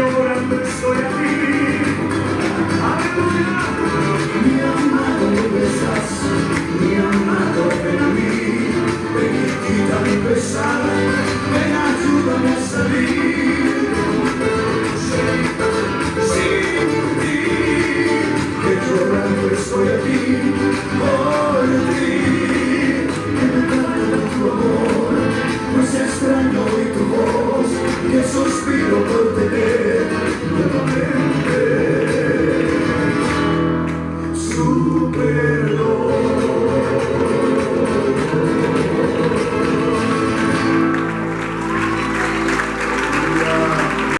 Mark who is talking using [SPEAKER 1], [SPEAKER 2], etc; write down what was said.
[SPEAKER 1] llorando.